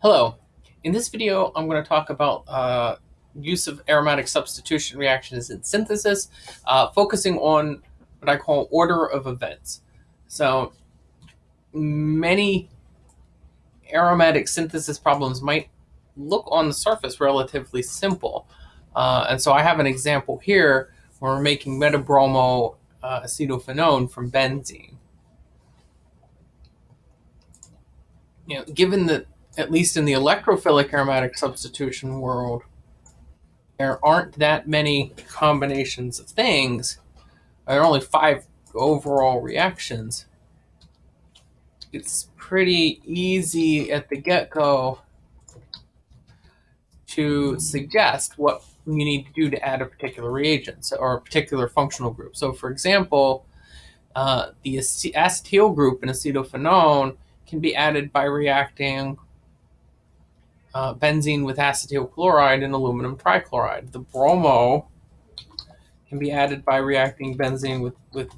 Hello. In this video, I'm going to talk about uh, use of aromatic substitution reactions in synthesis, uh, focusing on what I call order of events. So many aromatic synthesis problems might look on the surface relatively simple. Uh, and so I have an example here where we're making metabromo uh, acetophenone from benzene. You know, given that at least in the electrophilic aromatic substitution world, there aren't that many combinations of things. There are only five overall reactions. It's pretty easy at the get-go to suggest what you need to do to add a particular reagent or a particular functional group. So for example, uh, the acetyl group in acetophenone can be added by reacting uh, benzene with acetyl chloride and aluminum trichloride. The bromo can be added by reacting benzene with, with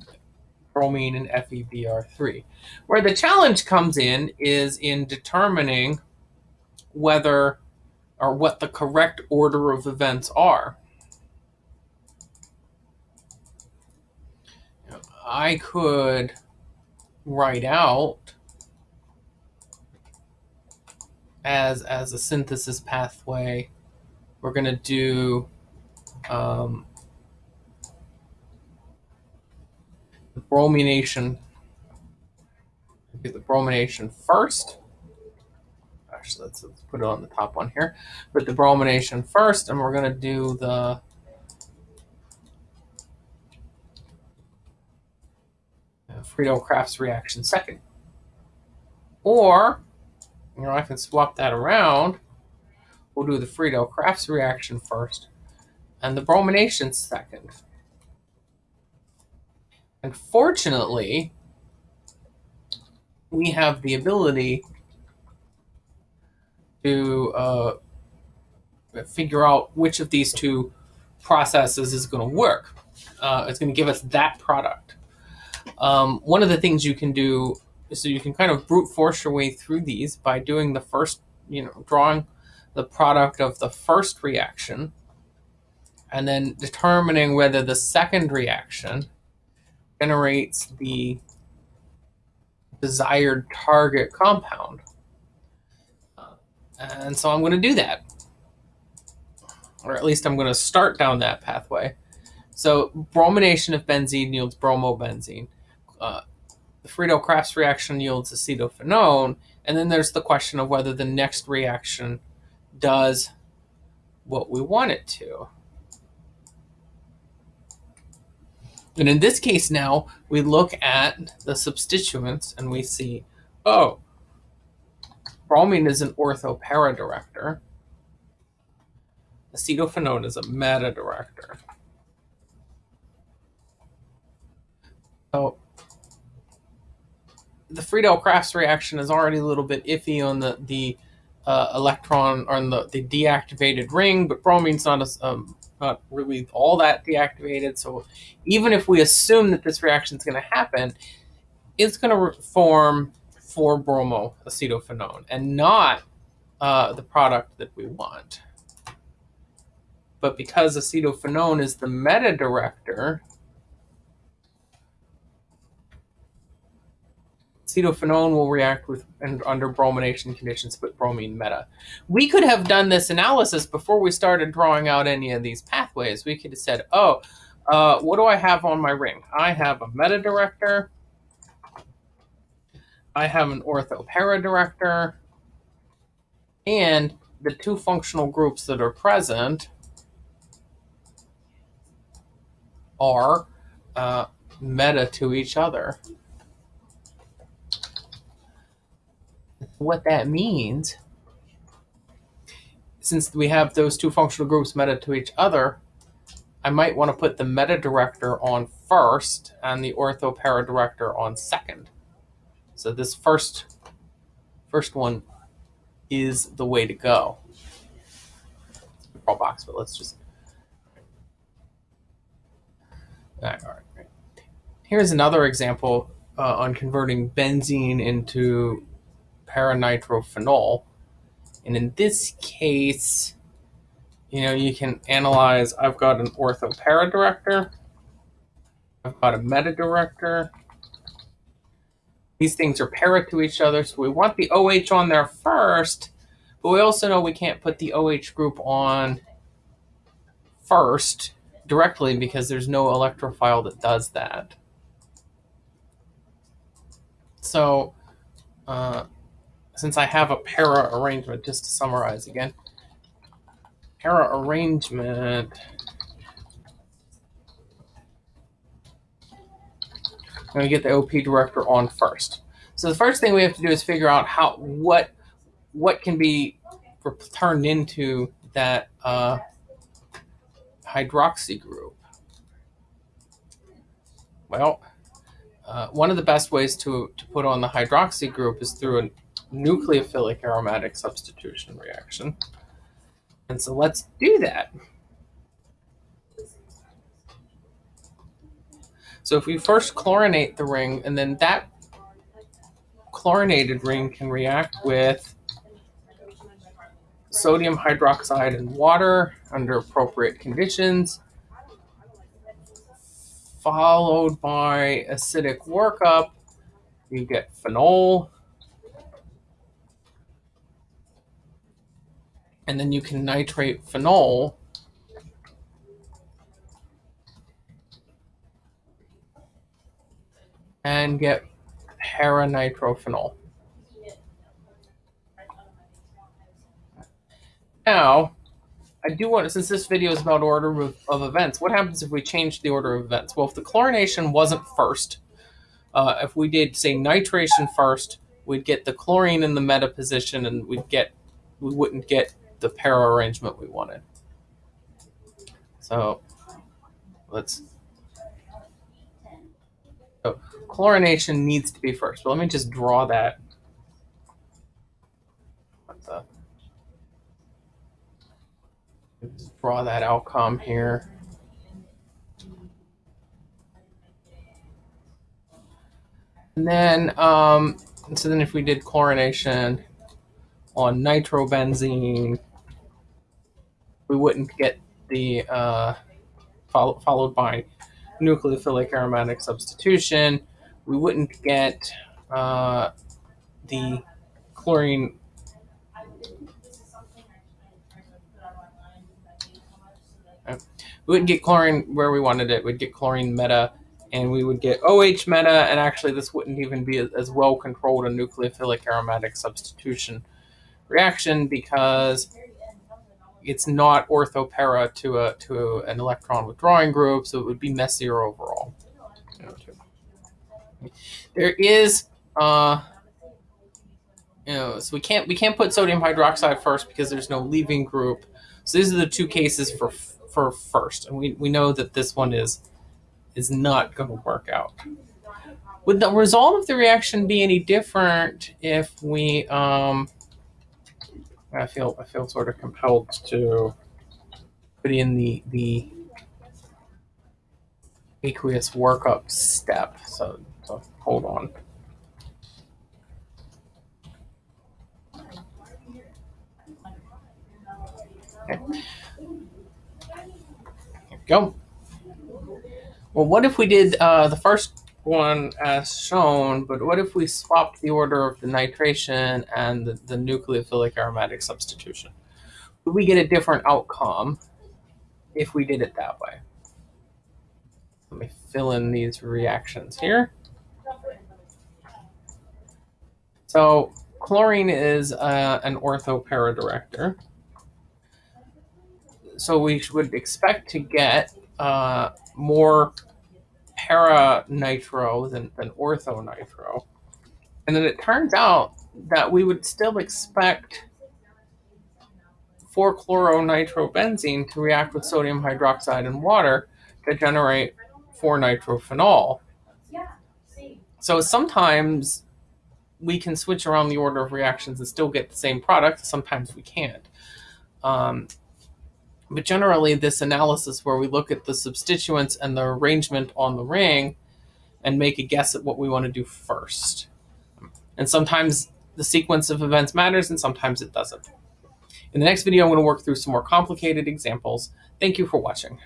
bromine and FeBr3. Where the challenge comes in is in determining whether or what the correct order of events are. I could write out as as a synthesis pathway, we're going to do um, the bromination. Do the bromination first. Actually, let's, let's put it on the top one here. Put the bromination first, and we're going to do the Friedel-Crafts reaction second. Or you know, I can swap that around. We'll do the Friedel-Crafts reaction first and the bromination second. Unfortunately, we have the ability to uh, figure out which of these two processes is going to work. Uh, it's going to give us that product. Um, one of the things you can do so you can kind of brute force your way through these by doing the first, you know, drawing the product of the first reaction and then determining whether the second reaction generates the desired target compound. and so I'm going to do that. Or at least I'm going to start down that pathway. So bromination of benzene yields bromobenzene. Uh, the Friedel-Crafts reaction yields acetophenone, and then there's the question of whether the next reaction does what we want it to. And in this case now, we look at the substituents and we see, oh, bromine is an ortho-para director. Acetophenone is a meta director. So the Friedel-Crafts reaction is already a little bit iffy on the the uh, electron on the, the deactivated ring, but bromine's not um, not really all that deactivated. So even if we assume that this reaction is going to happen, it's going to form 4-bromo acetophenone and not uh, the product that we want. But because acetophenone is the meta director, acetophenone will react with and under bromination conditions but bromine meta. We could have done this analysis before we started drawing out any of these pathways. We could have said, oh, uh, what do I have on my ring? I have a meta director. I have an ortho-para director. And the two functional groups that are present are uh, meta to each other. What that means, since we have those two functional groups meta to each other, I might want to put the meta director on first and the ortho para director on second. So this first first one is the way to go. box, but let's just. All right, all right. Here's another example uh, on converting benzene into paranitrophenol. And in this case, you know, you can analyze, I've got an ortho para director. I've got a meta director. These things are para to each other, so we want the OH on there first, but we also know we can't put the OH group on first directly because there's no electrophile that does that. So uh, since I have a para arrangement, just to summarize again, para arrangement, I'm going to get the OP director on first. So the first thing we have to do is figure out how what what can be turned into that uh, hydroxy group. Well, uh, one of the best ways to, to put on the hydroxy group is through a nucleophilic aromatic substitution reaction. And so let's do that. So if we first chlorinate the ring, and then that chlorinated ring can react with sodium hydroxide and water under appropriate conditions, followed by acidic workup, you get phenol. And then you can nitrate phenol. And get paranitrophenol. Now, I do want, to since this video is about order of, of, events, what happens if we change the order of events? Well, if the chlorination wasn't first, uh, if we did, say, nitration first, we'd get the chlorine in the meta position and we'd get, we wouldn't get the para arrangement we wanted. So let's, so chlorination needs to be first. But let me just draw that draw that outcome here. And then, um, so then if we did chlorination on nitrobenzene, we wouldn't get the, uh, follow, followed by nucleophilic aromatic substitution. We wouldn't get uh, the chlorine we wouldn't get chlorine where we wanted it. We'd get chlorine meta, and we would get OH meta, and actually this wouldn't even be as well controlled a nucleophilic aromatic substitution reaction because it's not orthopara to a to an electron withdrawing group, so it would be messier overall. There is, uh, you know, so we can't we can't put sodium hydroxide first because there's no leaving group. So these are the two cases for for first, and we, we know that this one is is not going to work out. Would the result of the reaction be any different if we? Um, I feel I feel sort of compelled to put in the the aqueous workup step. So so hold on. Okay go. Well, what if we did uh, the first one as shown, but what if we swapped the order of the nitration and the, the nucleophilic aromatic substitution? Would we get a different outcome if we did it that way? Let me fill in these reactions here. So chlorine is uh, an orthopara director so we would expect to get uh, more para nitro than, than ortho nitro. And then it turns out that we would still expect 4-chloronitrobenzene to react with sodium hydroxide and water to generate 4-nitrophenol. So sometimes we can switch around the order of reactions and still get the same product. Sometimes we can't. Um, but generally, this analysis where we look at the substituents and the arrangement on the ring and make a guess at what we want to do first. And sometimes the sequence of events matters and sometimes it doesn't. In the next video, I'm going to work through some more complicated examples. Thank you for watching.